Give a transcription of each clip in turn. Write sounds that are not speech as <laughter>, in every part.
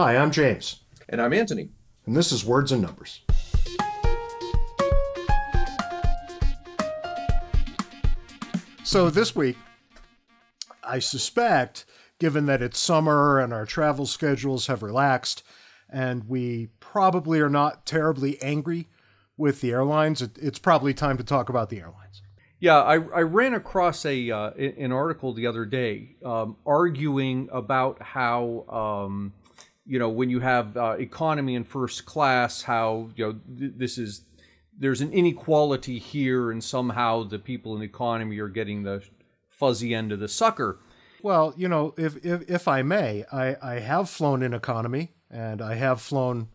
Hi, I'm James. And I'm Antony. And this is Words and Numbers. So this week, I suspect, given that it's summer and our travel schedules have relaxed, and we probably are not terribly angry with the airlines, it's probably time to talk about the airlines. Yeah, I, I ran across a uh, an article the other day um, arguing about how um, you know when you have uh, economy and first class, how you know th- this is there's an inequality here, and somehow the people in economy are getting the fuzzy end of the sucker. Well, you know, if if, if I may, I, I have flown in economy and I have flown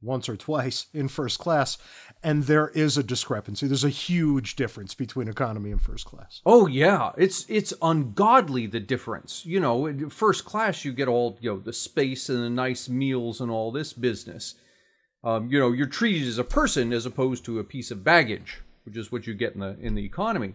once or twice in first class, and there is a discrepancy. There's a huge difference between economy and first class. Oh yeah, it's it's ungodly the difference. You know, first class you get all you know the space and the nice meals and all this business. Um, you know, you're treated as a person as opposed to a piece of baggage, which is what you get in the in the economy.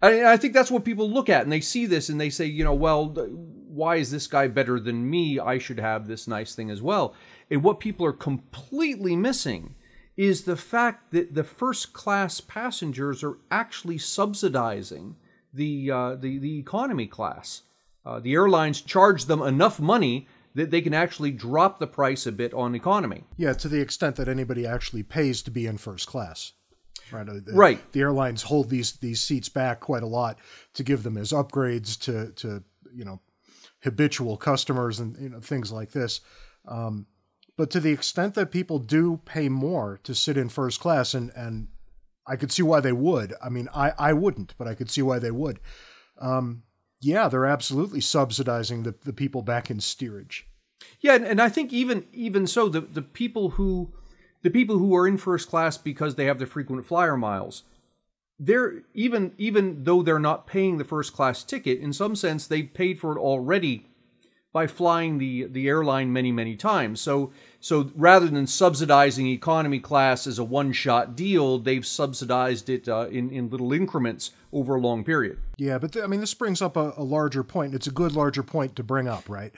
I, I think that's what people look at, and they see this and they say, you know, well, why is this guy better than me? I should have this nice thing as well. And what people are completely missing is the fact that the first class passengers are actually subsidizing the uh, the, the economy class. Uh, the airlines charge them enough money that they can actually drop the price a bit on economy. Yeah, to the extent that anybody actually pays to be in first class. Right. The, right. The airlines hold these these seats back quite a lot to give them as upgrades to to you know habitual customers and you know things like this. Um, but to the extent that people do pay more to sit in first class, and and I could see why they would. I mean, I I wouldn't, but I could see why they would. Um, yeah, they're absolutely subsidizing the, the people back in steerage. Yeah, and, I think even even so, the the people who the people who are in first class because they have the frequent flyer miles, they're even even though they're not paying the first class ticket, in some sense they've paid for it already by flying the the airline many many times. So so rather than subsidizing economy class as a one shot deal, they've subsidized it uh, in in little increments over a long period. Yeah, but th- I mean this brings up a, a larger point. It's a good larger point to bring up, right?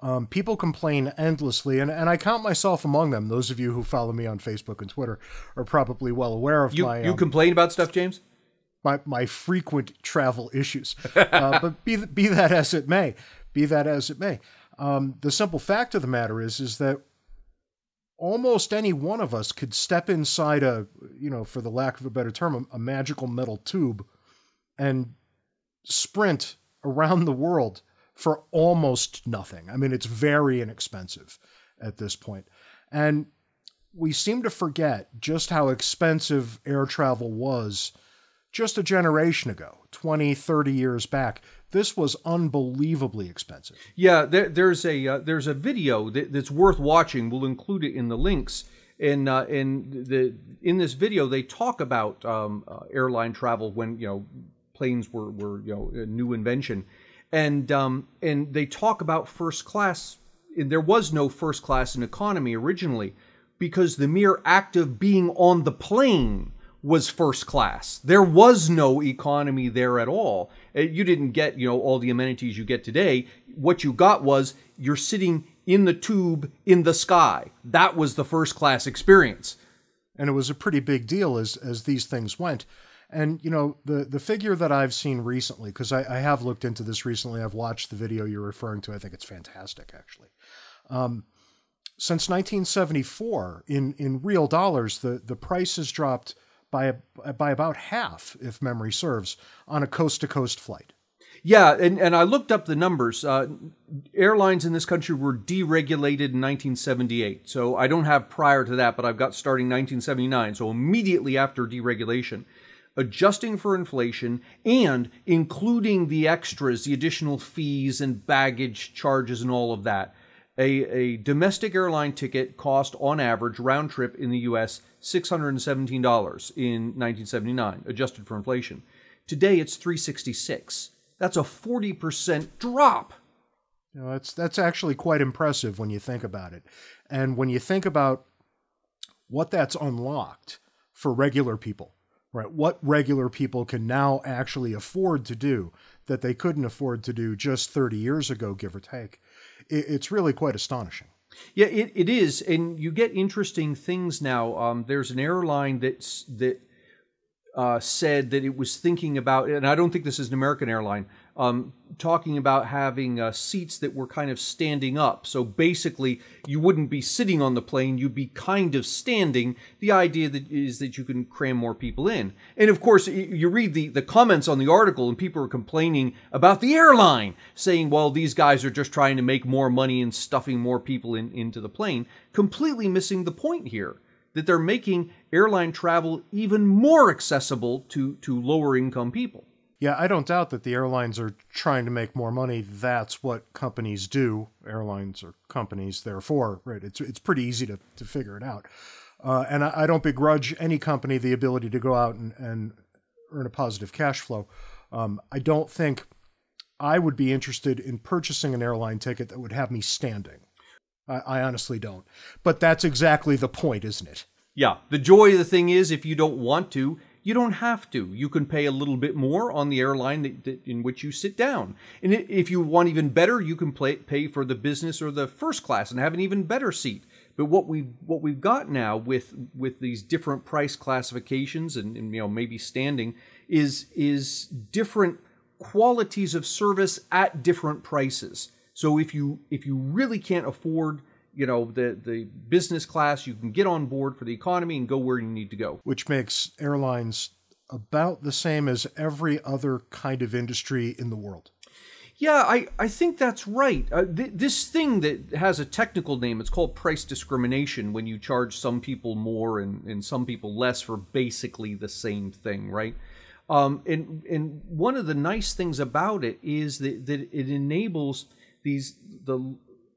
Um, people complain endlessly, and, and I count myself among them. Those of you who follow me on Facebook and Twitter are probably well aware of you, my. You um, complain about stuff, James? My, my frequent travel issues. <laughs> Uh, but be, be that as it may, be that as it may, um, the simple fact of the matter is is that almost any one of us could step inside a, you know, for the lack of a better term, a, a magical metal tube and sprint around the world for almost nothing. I mean, it's very inexpensive at this point. And we seem to forget just how expensive air travel was just a generation ago, 20, 30 years back. This was unbelievably expensive. Yeah, there, there's a uh, there's a video that, that's worth watching. We'll include it in the links. And uh, in the in this video, they talk about um, uh, airline travel when you know planes were were you know a new invention, and um, and they talk about first class. And There was no first class in economy originally, because the mere act of being on the plane was first class. There was no economy there at all. Uh, you didn't get you know all the amenities you get today. What you got was you're sitting in the tube in the sky. That was the first class experience. And it was a pretty big deal as as these things went. And you know the the figure that I've seen recently, because I, I, have looked into this recently. I've watched the video you're referring to. I think it's fantastic, actually. Um, since 1974, in in real dollars, the the price has dropped by by about half, if memory serves, on a coast to coast flight. Yeah, and, and I looked up the numbers. Uh, airlines in this country were deregulated in 1978. So I don't have prior to that, but I've got starting 1979. So immediately after deregulation adjusting for inflation and including the extras, the additional fees and baggage charges and all of that. A, a domestic airline ticket cost on average round trip in the US $617 in 1979 adjusted for inflation. Today it's 366. That's a 40% drop. You know, that's that's actually quite impressive when you think about it. And when you think about what that's unlocked for regular people right? What regular people can now actually afford to do that they couldn't afford to do just 30 years ago, give or take. It's really quite astonishing. Yeah, it, it is, and you get interesting things now. Um, there's an airline that's that uh, said that it was thinking about, and I don't think this is an American airline, um, talking about having uh, seats that were kind of standing up. So basically, you wouldn't be sitting on the plane; you'd be kind of standing. The idea that is that you can cram more people in. And of course, you read the the comments on the article, and people are complaining about the airline, saying, "Well, these guys are just trying to make more money and stuffing more people in, into the plane," completely missing the point here that they're making airline travel even more accessible to, to lower income people. Yeah, I don't doubt that the airlines are trying to make more money. That's what companies do. Airlines are companies, therefore, right? It's it's pretty easy to, to figure it out. Uh, and I, I, don't begrudge any company the ability to go out and, and earn a positive cash flow. Um, I don't think I would be interested in purchasing an airline ticket that would have me standing. I, I honestly don't. But that's exactly the point, isn't it? Yeah. The joy of the thing is, if you don't want to, you don't have to. You can pay a little bit more on the airline that, that, in which you sit down. And if you want even better, you can play, pay for the business or the first class and have an even better seat. But what we what we've got now with with these different price classifications and, and you know maybe standing is is different qualities of service at different prices. So if you if you really can't afford you know the the business class, you can get on board for the economy and go where you need to go. Which makes airlines about the same as every other kind of industry in the world. Yeah, I, I think that's right. Uh, th- this thing that has a technical name, it's called price discrimination when you charge some people more and, and some people less for basically the same thing, right? Um, and, and one of the nice things about it is that, that it enables these the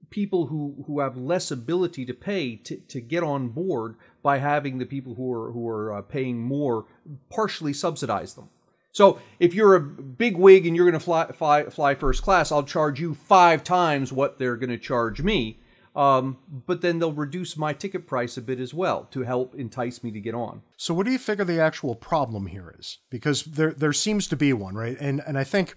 people who, who have less ability to pay to, to get on board by having the people who are who are uh, paying more partially subsidize them. So if you're a big wig and you're going to fly, fly, fly first class, I'll charge you five times what they're going to charge me. Um, but then they'll reduce my ticket price a bit as well to help entice me to get on. So what do you figure the actual problem here is? Because there there seems to be one, right? And and I think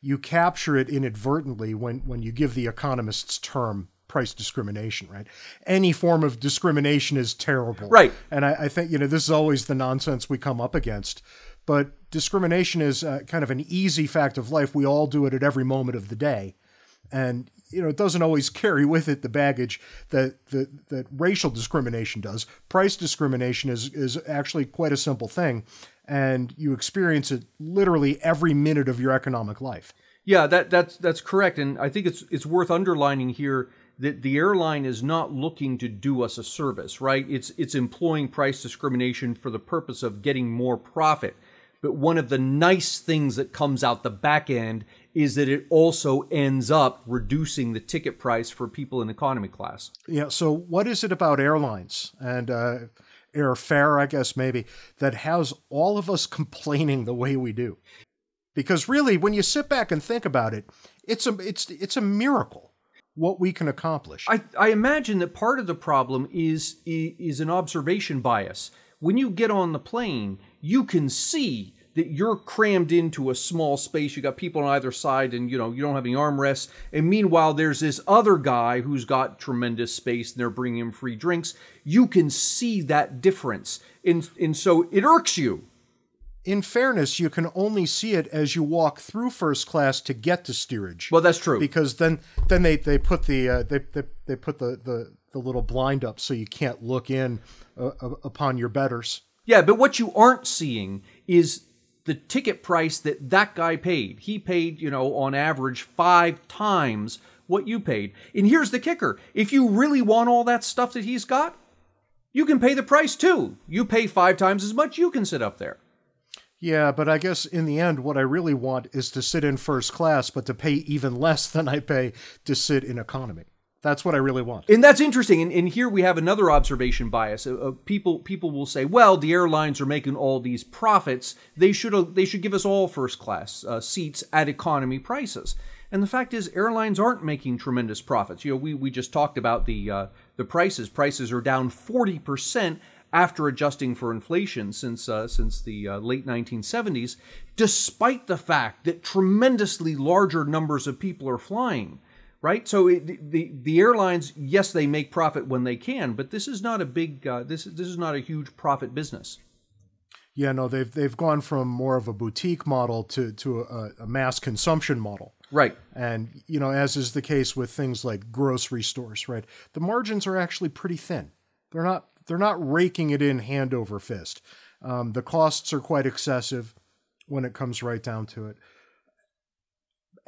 you capture it inadvertently when, when you give the economist's term price discrimination, right? Any form of discrimination is terrible. Right. And I, I think, you know, this is always the nonsense we come up against. But discrimination is uh, kind of an easy fact of life. We all do it at every moment of the day. And, you know, it doesn't always carry with it the baggage that, that, that racial discrimination does. Price discrimination is, is actually quite a simple thing and you experience it literally every minute of your economic life. Yeah, that that's that's correct, and I think it's it's worth underlining here that the airline is not looking to do us a service, right? It's it's employing price discrimination for the purpose of getting more profit. But one of the nice things that comes out the back end is that it also ends up reducing the ticket price for people in economy class. Yeah. So, what is it about airlines and uh, airfare, I guess maybe, that has all of us <laughs> complaining the way we do. Because really, when you sit back and think about it, it's a it's it's a miracle what we can accomplish. I, I imagine that part of the problem is is an observation bias. When you get on the plane, you can see that you're crammed into a small space. You got people on either side, and you know you don't have any armrests. And meanwhile, there's this other guy who's got tremendous space, and they're bringing him free drinks. You can see that difference, and and so it irks you. In fairness, you can only see it as you walk through first class to get to steerage. Well, that's true because then then they they put the uh, they, they they put the, the the little blind up so you can't look in uh, upon your betters. Yeah, but what you aren't seeing is the ticket price that that guy paid. He paid, you know, on average five times what you paid. And here's the kicker if you really want all that stuff that he's got, you can pay the price too. You pay five times as much, you can sit up there. Yeah, but I guess in the end, what I really want is to sit in first class, but to pay even less than I pay to sit in economy. That's what I really want. And that's interesting. And, and here we have another observation bias. Uh, people people will say, well, the airlines are making all these profits. They should uh, they should give us all first class uh, seats at economy prices. And the fact is, airlines aren't making tremendous profits. You know, we, we just talked about the uh, the prices. Prices are down forty percent after adjusting for inflation since uh, since the uh, late 1970s, despite the fact that tremendously larger numbers of people are flying right? So it, the the airlines, yes, they make profit when they can, but this is not a big uh, this this is not a huge profit business. Yeah, no, they've they've gone from more of a boutique model to to a, a mass consumption model. Right. And you know, as is the case with things like grocery stores, right? The margins are actually pretty thin. They're not they're not raking it in hand over fist. Um, the costs are quite excessive when it comes right down to it.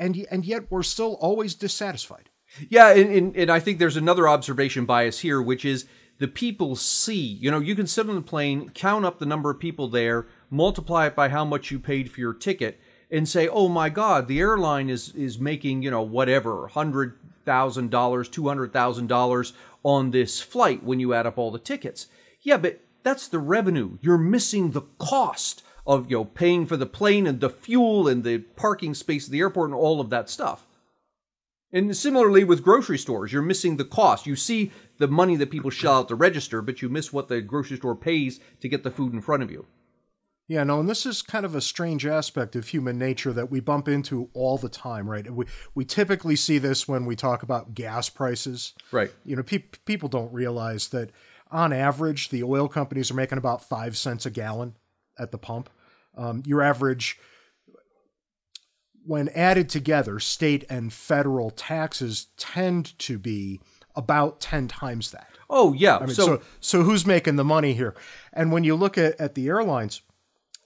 And and yet we're still always dissatisfied. Yeah, and, and, and I think there's another observation bias here, which is the people see. You know, you can sit on the plane, count up the number of people there, multiply it by how much you paid for your ticket, and say, "Oh my God, the airline is is making you know whatever hundred thousand dollars, two hundred thousand dollars on this flight when you add up all the tickets." Yeah, but that's the revenue. You're missing the cost of you know paying for the plane and the fuel and the parking space at the airport and all of that stuff. And similarly with grocery stores, you're missing the cost. You see the money that people shell out the register, but you miss what the grocery store pays to get the food in front of you. Yeah, no, and this is kind of a strange aspect of human nature that we bump into all the time, right? We we typically see this when we talk about gas prices. Right. You know, pe- people don't realize that on average, the oil companies are making about five cents a gallon at the pump. Um, your average, when added together, state and federal taxes tend to be about 10 times that. Oh, yeah. I mean, so, so, so who's making the money here? And when you look at, at the airlines,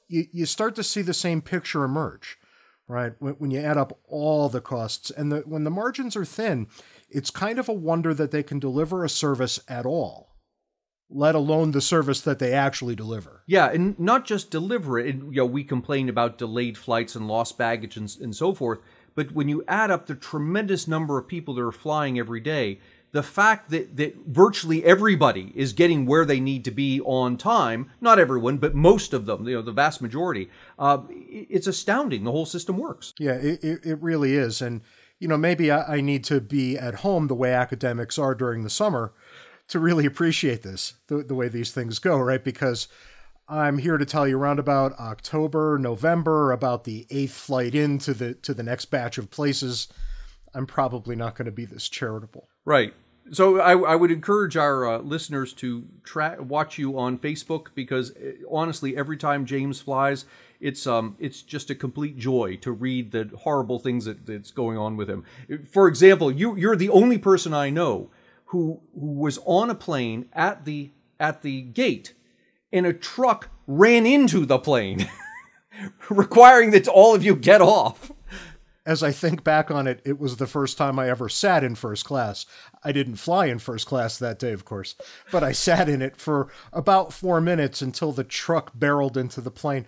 you, you start to see the same picture emerge, right? When, when you add up all the costs and the, when the margins are thin, it's kind of a wonder that they can deliver a service at all let alone the service that they actually deliver. Yeah, and not just deliver it. And, you know, we complain about delayed flights and lost baggage and, and so forth. But when you add up the tremendous number of people that are flying every day, the fact that, that virtually everybody is getting where they need to be on time, not everyone, but most of them, you know, the vast majority, uh, it's astounding. The whole system works. Yeah, it, it really is. And, you know, maybe I, I need to be at home the way academics are during the summer to really appreciate this, the, the way these things go, right? Because I'm here to tell you around about October, November, about the eighth flight into the to the next batch of places. I'm probably not going to be this charitable. Right. So I, I would encourage our uh, listeners to tra- watch you on Facebook because uh, honestly, every time James flies, it's um it's just a complete joy to read the horrible things that, that's going on with him. For example, you you're the only person I know who, who was on a plane at the at the gate and a truck ran into the plane <laughs> requiring that all of you get off as I think back on it, it was the first time I ever sat in first class. I didn't fly in first class that day, of course, but I <laughs> sat in it for about four minutes until the truck barreled into the plane.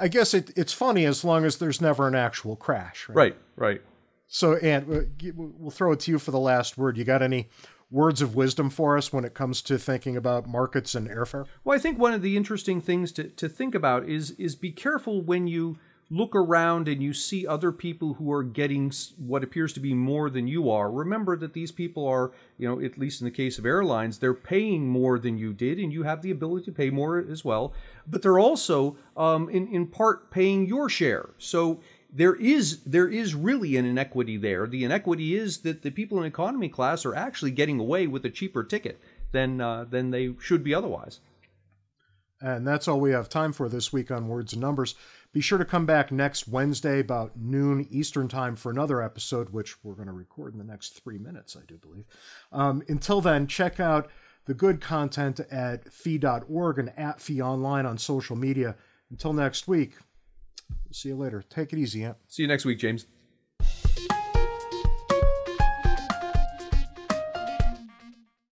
I guess it, it's funny as long as there's never an actual crash. Right, right. right. So, and we'll throw it to you for the last word. You got any words of wisdom for us when it comes to thinking about markets and airfare? Well, I think one of the interesting things to, to think about is is be careful when you look around and you see other people who are getting what appears to be more than you are. Remember that these people are, you know, at least in the case of airlines, they're paying more than you did, and you have the ability to pay more as well. But they're also, um, in in part, paying your share. So there is there is really an inequity there. The inequity is that the people in economy class are actually getting away with a cheaper ticket than uh, than they should be otherwise. And that's all we have time for this week on Words and Numbers. Be sure to come back next Wednesday about noon Eastern Time for another episode, which we're going to record in the next three minutes, I do believe. Um, until then, check out the good content at fee.org and at fee online on social media. Until next week, See you later. Take it easy, Ant. See you next week, James.